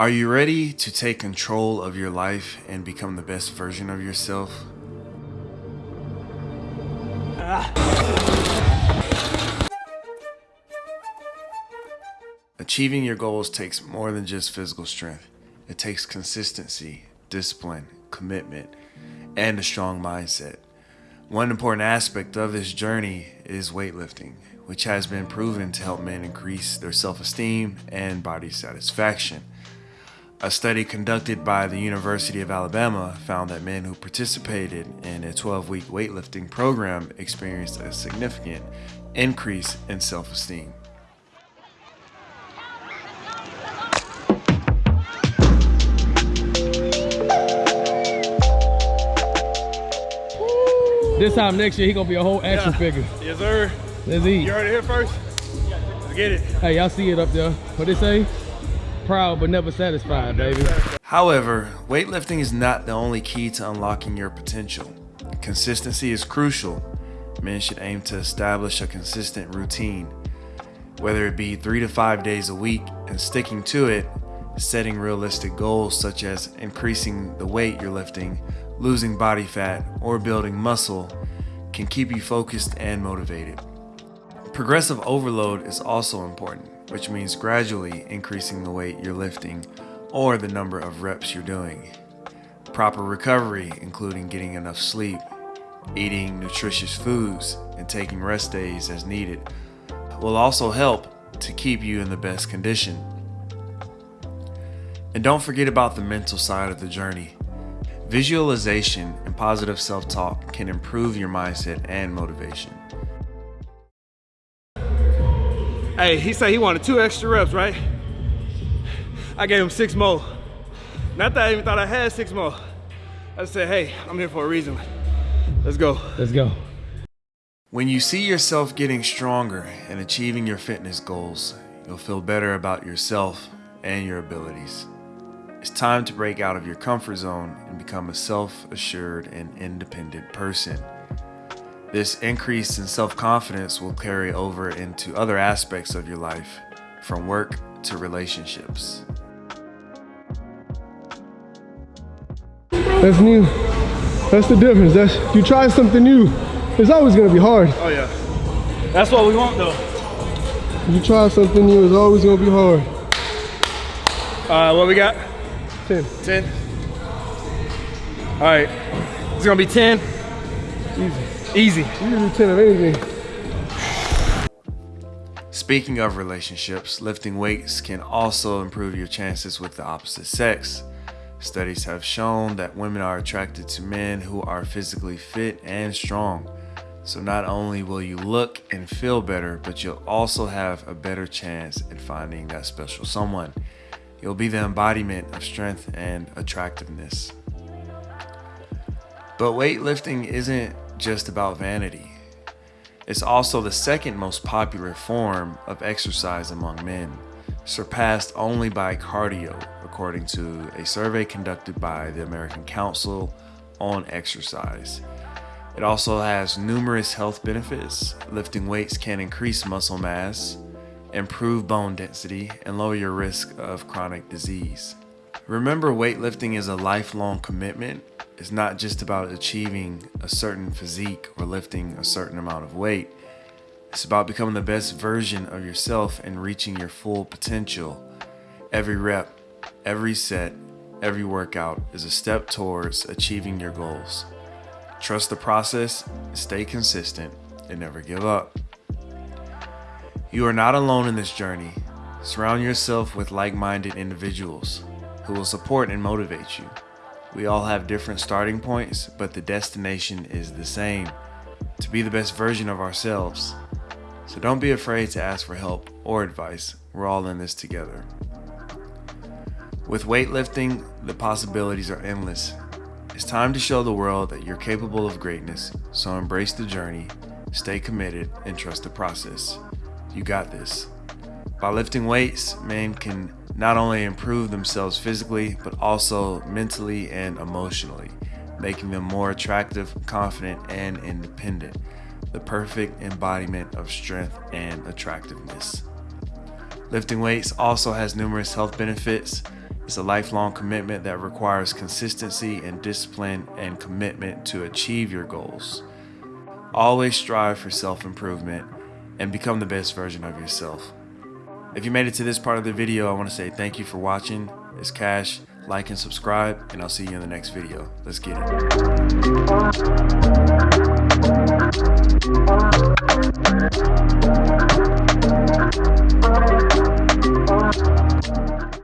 Are you ready to take control of your life and become the best version of yourself? Ah. Achieving your goals takes more than just physical strength. It takes consistency, discipline, commitment, and a strong mindset. One important aspect of this journey is weightlifting, which has been proven to help men increase their self-esteem and body satisfaction. A study conducted by the University of Alabama found that men who participated in a 12-week weightlifting program experienced a significant increase in self-esteem. This time next year, he gonna be a whole action yeah. figure. Yes, sir. Let's eat. You heard it here first. Let's get it. Hey, y'all see it up there. What they say? Proud but never satisfied, baby. However, weightlifting is not the only key to unlocking your potential. Consistency is crucial. Men should aim to establish a consistent routine, whether it be three to five days a week and sticking to it, setting realistic goals such as increasing the weight you're lifting losing body fat, or building muscle can keep you focused and motivated. Progressive overload is also important, which means gradually increasing the weight you're lifting or the number of reps you're doing. Proper recovery, including getting enough sleep, eating nutritious foods, and taking rest days as needed, will also help to keep you in the best condition. And don't forget about the mental side of the journey. Visualization and positive self-talk can improve your mindset and motivation. Hey, he said he wanted two extra reps, right? I gave him six more. Not that I even thought I had six more. I said, hey, I'm here for a reason. Let's go. Let's go. When you see yourself getting stronger and achieving your fitness goals, you'll feel better about yourself and your abilities. It's time to break out of your comfort zone and become a self-assured and independent person. This increase in self-confidence will carry over into other aspects of your life, from work to relationships. That's new. That's the difference. That's you try something new. It's always gonna be hard. Oh yeah. That's what we want though. You try something new, it's always gonna be hard. Uh, what we got? 10. 10. All right. It's going to be 10. Easy. Easy. You can do 10 of anything. Speaking of relationships, lifting weights can also improve your chances with the opposite sex. Studies have shown that women are attracted to men who are physically fit and strong. So not only will you look and feel better, but you'll also have a better chance at finding that special someone. You'll be the embodiment of strength and attractiveness. But weightlifting isn't just about vanity. It's also the second most popular form of exercise among men, surpassed only by cardio, according to a survey conducted by the American Council on Exercise. It also has numerous health benefits. Lifting weights can increase muscle mass, improve bone density, and lower your risk of chronic disease. Remember, weightlifting is a lifelong commitment. It's not just about achieving a certain physique or lifting a certain amount of weight. It's about becoming the best version of yourself and reaching your full potential. Every rep, every set, every workout is a step towards achieving your goals. Trust the process, stay consistent, and never give up. You are not alone in this journey. Surround yourself with like-minded individuals who will support and motivate you. We all have different starting points, but the destination is the same, to be the best version of ourselves. So don't be afraid to ask for help or advice. We're all in this together. With weightlifting, the possibilities are endless. It's time to show the world that you're capable of greatness, so embrace the journey, stay committed, and trust the process. You got this. By lifting weights, men can not only improve themselves physically, but also mentally and emotionally, making them more attractive, confident, and independent. The perfect embodiment of strength and attractiveness. Lifting weights also has numerous health benefits, It's a lifelong commitment that requires consistency and discipline and commitment to achieve your goals. Always strive for self improvement and become the best version of yourself. If you made it to this part of the video, I want to say thank you for watching. It's Cash. Like and subscribe, and I'll see you in the next video. Let's get it.